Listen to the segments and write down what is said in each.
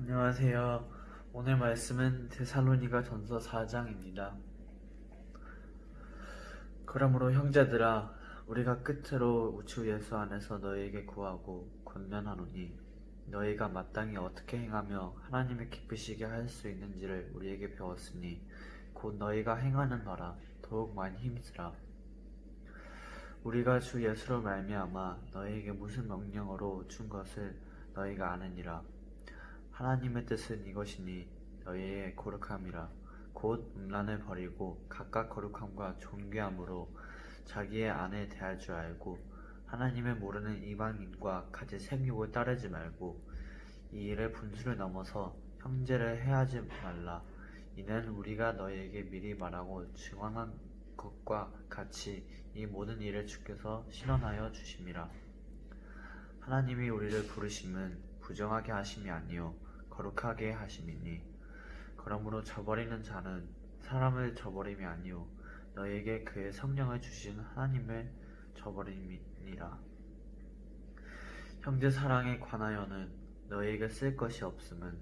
안녕하세요. 오늘 말씀은 데살로니가 전서 4장입니다. 그러므로 형제들아 우리가 끝으로 주 예수 안에서 너희에게 구하고 권면하노니 너희가 마땅히 어떻게 행하며 하나님을 기쁘시게 할 수 있는지를 우리에게 배웠으니 곧 너희가 행하는 바라 더욱 많이 힘쓰라. 우리가 주 예수로 말미암아 너희에게 무슨 명령으로 준 것을 너희가 아느니라. 하나님의 뜻은 이것이니 너희의 거룩함이라. 곧 음란을 버리고 각각 거룩함과 존귀함으로 자기의 아내 대할 줄 알고 하나님을 모르는 이방인과 같이 생육을 따르지 말고 이 일의 분수를 넘어서 형제를 해하지 말라. 이는 우리가 너희에게 미리 말하고 증언한 것과 같이 이 모든 일을 주께서 실현하여 주심이라. 하나님이 우리를 부르심은 부정하게 하심이 아니요 거룩하게 하심이니 그러므로 저버리는 자는 사람을 저버림이 아니요 너에게 그의 성령을 주신 하나님을 저버림이니라. 형제 사랑에 관하여는 너희에게 쓸 것이 없음은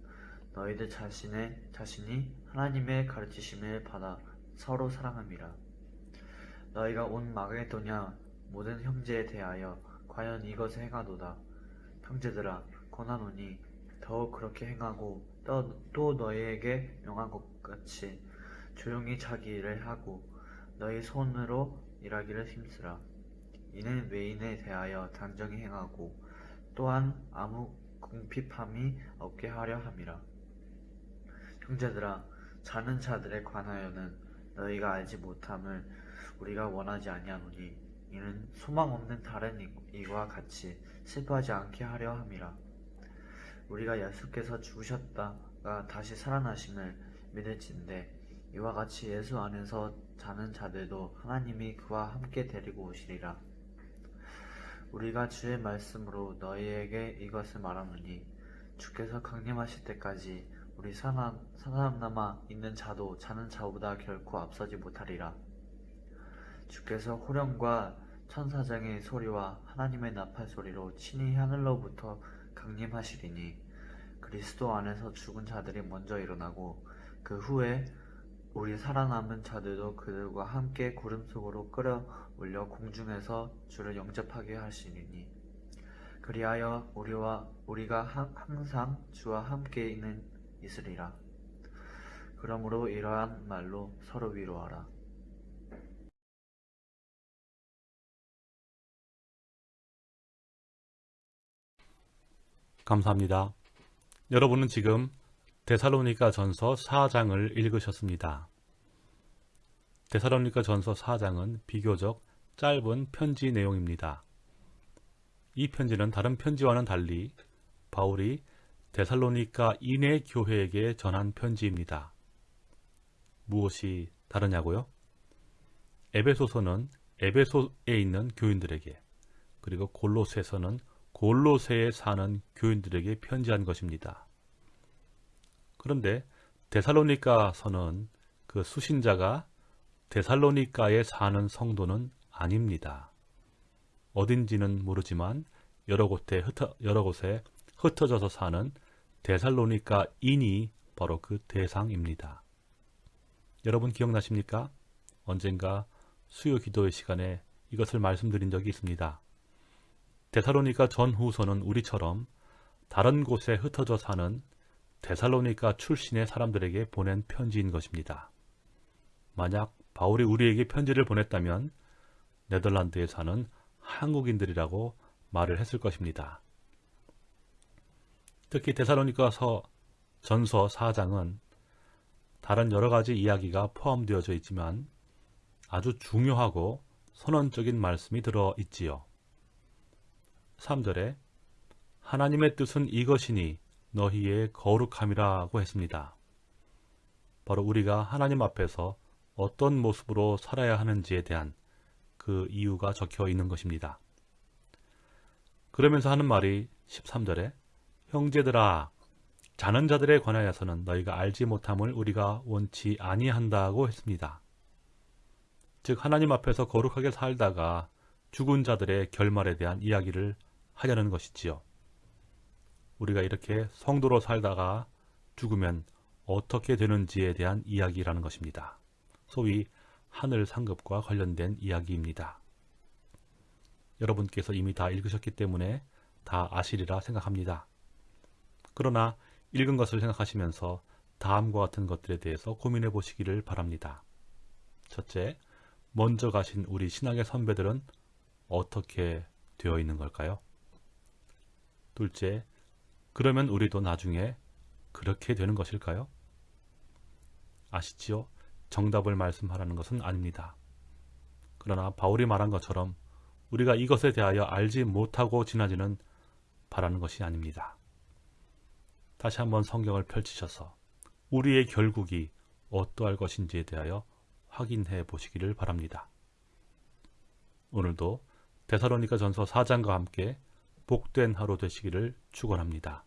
너희들 자신의 자신이 하나님의 가르치심을 받아 서로 사랑함이라. 너희가 온 마게도냐 모든 형제에 대하여 과연 이것을 행하도다. 형제들아 권하노니 더욱 그렇게 행하고 또, 또 너희에게 명한 것 같이 조용히 자기 일을 하고 너희 손으로 일하기를 힘쓰라. 이는 외인에 대하여 단정히 행하고 또한 아무 궁핍함이 없게 하려 함이라. 형제들아 자는 자들에 관하여는 너희가 알지 못함을 우리가 원하지 아니하노니 이는 소망 없는 다른 이와 같이 슬퍼하지 않게 하려 함이라. 우리가 예수께서 죽으셨다가 다시 살아나심을 믿을진데 이와 같이 예수 안에서 자는 자들도 하나님이 그와 함께 데리고 오시리라. 우리가 주의 말씀으로 너희에게 이것을 말하노니 주께서 강림하실 때까지 우리 사람, 사람 남아 있는 자도 자는 자보다 결코 앞서지 못하리라. 주께서 호령과 천사장의 소리와 하나님의 나팔 소리로 친히 하늘로부터 강림하시리니 그리스도 안에서 죽은 자들이 먼저 일어나고 그 후에 우리 살아남은 자들도 그들과 함께 구름 속으로 끌어올려 공중에서 주를 영접하게 하시리니 그리하여 우리와 우리가 항상 주와 함께 있는 있으리라. 그러므로 이러한 말로 서로 위로하라 감사합니다. 여러분은 지금 데살로니가 전서 4장을 읽으셨습니다. 데살로니가 전서 4장은 비교적 짧은 편지 내용입니다. 이 편지는 다른 편지와는 달리 바울이 데살로니가 인해 교회에게 전한 편지입니다. 무엇이 다르냐고요? 에베소서는 에베소에 있는 교인들에게 그리고 골로새서는 골로새에 사는 교인들에게 편지한 것입니다. 그런데 데살로니카서는 그 수신자가 데살로니카에 사는 성도는 아닙니다. 어딘지는 모르지만 여러 곳에, 흩어, 여러 곳에 흩어져서 사는 데살로니카인이 바로 그 대상입니다. 여러분 기억나십니까? 언젠가 수요 기도의 시간에 이것을 말씀드린 적이 있습니다. 데살로니가 전후서는 우리처럼 다른 곳에 흩어져 사는 데살로니가 출신의 사람들에게 보낸 편지인 것입니다. 만약 바울이 우리에게 편지를 보냈다면 네덜란드에 사는 한국인들이라고 말을 했을 것입니다. 특히 데살로니가서 전서 4장은 다른 여러가지 이야기가 포함되어져 있지만 아주 중요하고 선언적인 말씀이 들어있지요. 3절에 하나님의 뜻은 이것이니 너희의 거룩함이라고 했습니다. 바로 우리가 하나님 앞에서 어떤 모습으로 살아야 하는지에 대한 그 이유가 적혀 있는 것입니다. 그러면서 하는 말이 13절에 형제들아 자는 자들에 관하여서는 너희가 알지 못함을 우리가 원치 아니한다고 했습니다. 즉 하나님 앞에서 거룩하게 살다가 죽은 자들의 결말에 대한 이야기를 하려는 것이지요. 우리가 이렇게 성도로 살다가 죽으면 어떻게 되는지에 대한 이야기라는 것입니다. 소위 하늘 상급과 관련된 이야기입니다. 여러분께서 이미 다 읽으셨기 때문에 다 아시리라 생각합니다. 그러나 읽은 것을 생각하시면서 다음과 같은 것들에 대해서 고민해 보시기를 바랍니다. 첫째, 먼저 가신 우리 신앙의 선배들은 어떻게 되어 있는 걸까요? 둘째, 그러면 우리도 나중에 그렇게 되는 것일까요? 아시지요? 정답을 말씀하라는 것은 아닙니다. 그러나 바울이 말한 것처럼 우리가 이것에 대하여 알지 못하고 지나지는 바라는 것이 아닙니다. 다시 한번 성경을 펼치셔서 우리의 결국이 어떠할 것인지에 대하여 확인해 보시기를 바랍니다. 오늘도 데살로니가 전서 4장과 함께 복된 하루 되시기를 축원합니다.